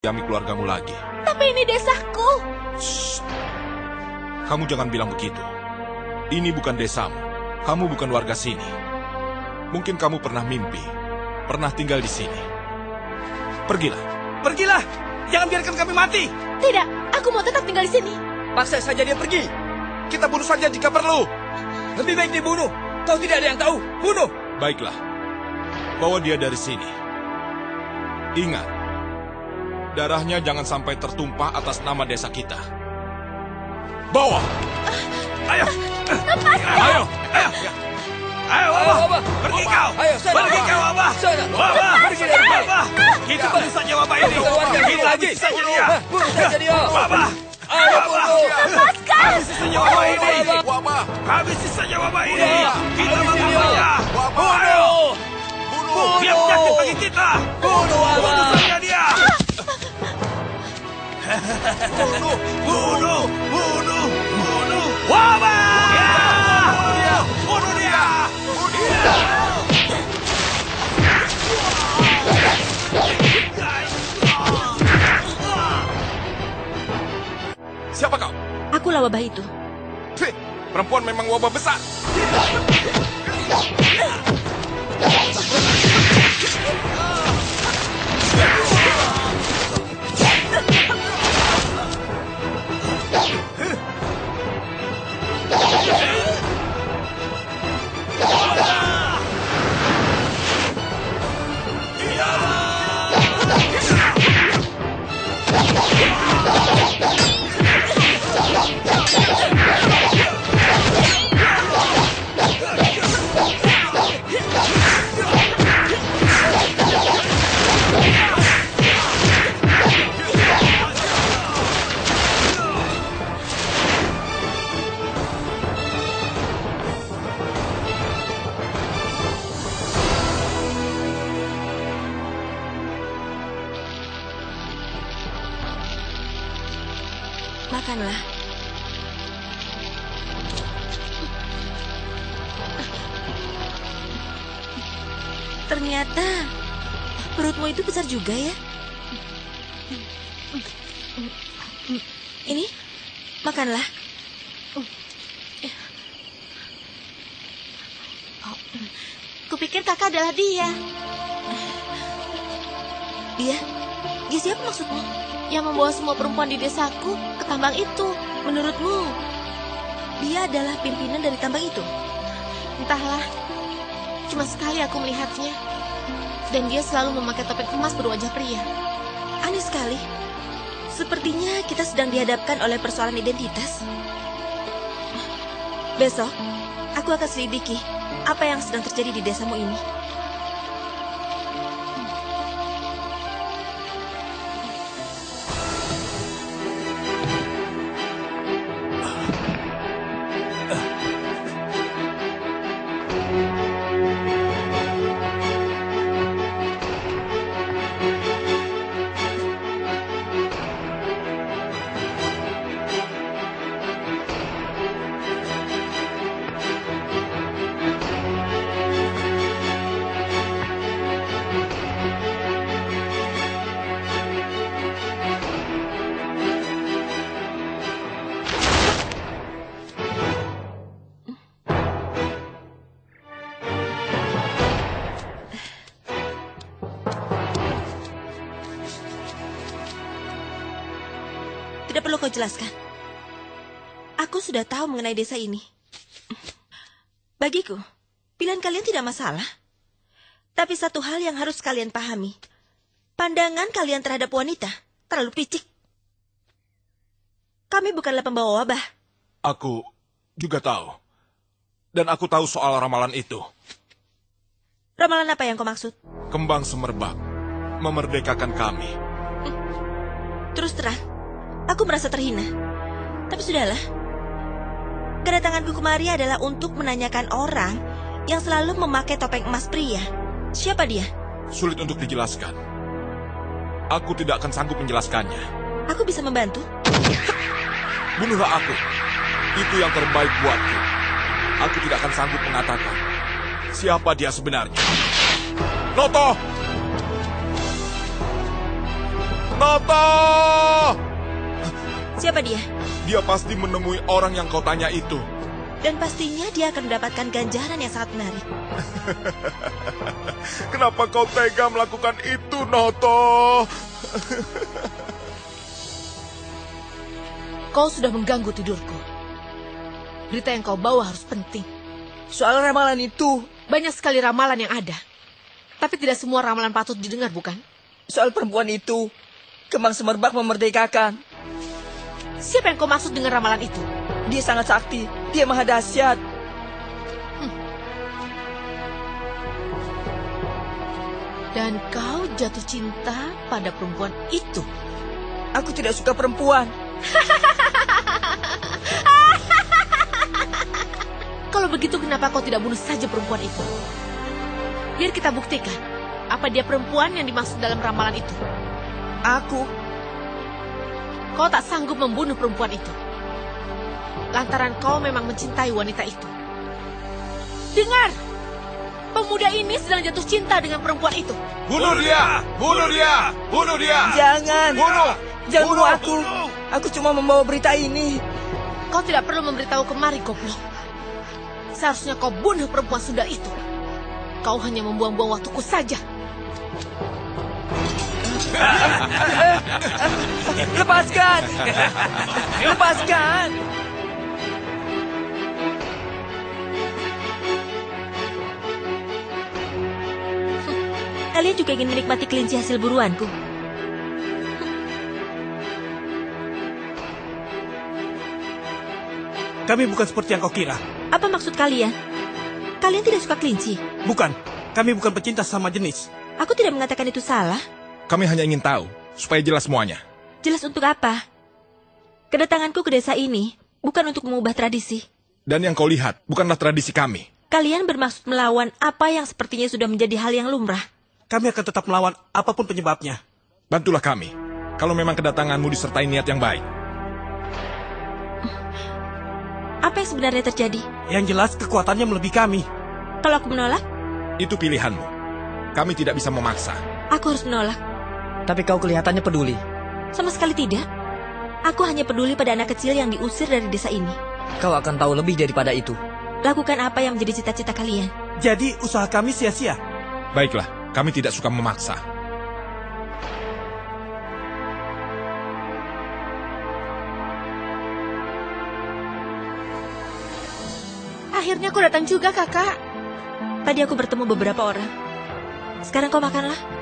Yami keluargamu lagi. Tapi ini desaku. Shh. Kamu jangan bilang begitu. Ini bukan desamu. Kamu bukan warga sini. Mungkin kamu pernah mimpi, pernah tinggal di sini. Pergilah. Pergilah! Jangan biarkan kami mati! Tidak, aku mau tetap tinggal di sini. Paksa saja dia pergi. Kita bunuh saja jika perlu. Lebih baik dibunuh. Kau tidak ada yang tahu. Bunuh! Baiklah. Bawa dia dari sini. Ingat, darahnya jangan sampai tertumpah atas nama desa kita. Bawa! Ayo! Lepaskan! Ayo! Ayo! Ayo, Wabah! Pergi kau! Ayo, sana. Pergi kau, Wabah! Sana. Wabah! Pergi dari! Wabah! Kita bunuh saja Wabah ini! Kita lagi. saja dia! Bunuh saja dia. Wabah! Ayo, bunuh. Lepaskan! Habisi saja Wabah ini! Wabah! Habisi saja Wabah ini! Kita! Wabah. Ayo! Bunuh! Dia penyakit bagi kita! Bunuh Bunuh Wabah. Bunuh! Bunuh! Bunuh! Bunuh! Wabah! Bunuh dia! Bunuh dia! Siapa kau? Akulah wabah itu. Perempuan memang wabah besar. Makanlah. Ternyata perutmu itu besar juga ya. Ini, makanlah. Kupikir kakak adalah dia. Dia? Dia siapa maksudmu? Yang membawa semua perempuan di desaku ke tambang itu. Menurutmu, dia adalah pimpinan dari tambang itu? Entahlah. Cuma sekali aku melihatnya. Dan dia selalu memakai topeng emas berwajah pria. Aneh sekali. Sepertinya kita sedang dihadapkan oleh persoalan identitas. Besok, aku akan selidiki apa yang sedang terjadi di desamu ini. Tidak perlu kau jelaskan. Aku sudah tahu mengenai desa ini. Bagiku, pilihan kalian tidak masalah. Tapi satu hal yang harus kalian pahami. Pandangan kalian terhadap wanita terlalu picik. Kami bukanlah pembawa wabah. Aku juga tahu. Dan aku tahu soal ramalan itu. Ramalan apa yang kau maksud? Kembang semerbak memerdekakan kami. Terus terang, aku merasa terhina. Tapi sudahlah. Kedatanganku kemari adalah untuk menanyakan orang yang selalu memakai topeng emas pria. Siapa dia? Sulit untuk dijelaskan. Aku tidak akan sanggup menjelaskannya. Aku bisa membantu. Bunuhlah aku. Itu yang terbaik buatku. Aku tidak akan sanggup mengatakan siapa dia sebenarnya. Noto! Noto! Siapa dia? Dia pasti menemui orang yang kau tanya itu. Dan pastinya dia akan mendapatkan ganjaran yang sangat menarik. Kenapa kau tega melakukan itu, Noto? Kau sudah mengganggu tidurku. Berita yang kau bawa harus penting. Soal ramalan itu, Banyak sekali ramalan yang ada. Tapi tidak semua ramalan patut didengar, bukan? soal perempuan itu, kembang semerbak memerdekakan. Siapa yang kau maksud dengan ramalan itu? Dia sangat sakti, dia maha dahsyat. Dan kau jatuh cinta pada perempuan itu. Aku tidak suka perempuan. Kalau begitu kenapa kau tidak bunuh saja perempuan itu? Biar kita buktikan apa dia perempuan yang dimaksud dalam ramalan itu. Aku, Kau tak sanggup membunuh perempuan itu. Lantaran kau memang mencintai wanita itu. Dengar! Pemuda ini sedang jatuh cinta dengan perempuan itu. Bunuh dia! Bunuh dia! Bunuh dia! jangan. Bunuh! Jangan Bunuh, aku. bunuh. Aku cuma membawa berita ini. Kau tidak perlu memberitahu kemari, goblok. Seharusnya kau bunuh perempuan sundal itu. Kau hanya membuang-buang waktuku saja. Lepaskan! Lepaskan! Kalian juga ingin menikmati kelinci hasil buruanku. Kami bukan seperti yang kau kira. Apa maksud kalian? Kalian tidak suka kelinci? Bukan. Kami bukan pecinta sama jenis. Aku tidak mengatakan itu salah. Kami hanya ingin tahu, supaya jelas semuanya. Jelas untuk apa? Kedatanganku ke desa ini bukan untuk mengubah tradisi. Dan yang kau lihat, bukanlah tradisi kami. Kalian bermaksud melawan apa yang sepertinya sudah menjadi hal yang lumrah. Kami akan tetap melawan apa pun penyebabnya. Bantulah kami, kalau memang kedatanganmu disertai niat yang baik. Apa yang sebenarnya terjadi? Yang jelas kekuatannya melebihi kami. Kalau aku menolak, Itu pilihanmu. Kami tidak bisa memaksa. aku harus menolak. Tapi kau kelihatannya peduli. Sama sekali tidak. Aku hanya peduli pada anak kecil yang diusir dari desa ini. Kau akan tahu lebih daripada itu. Lakukan apa yang menjadi cita-cita kalian. Jadi usaha kami sia-sia. Baiklah, kami tidak suka memaksa. Akhirnya kau datang juga, kakak. Tadi aku bertemu beberapa orang. Sekarang kau makanlah.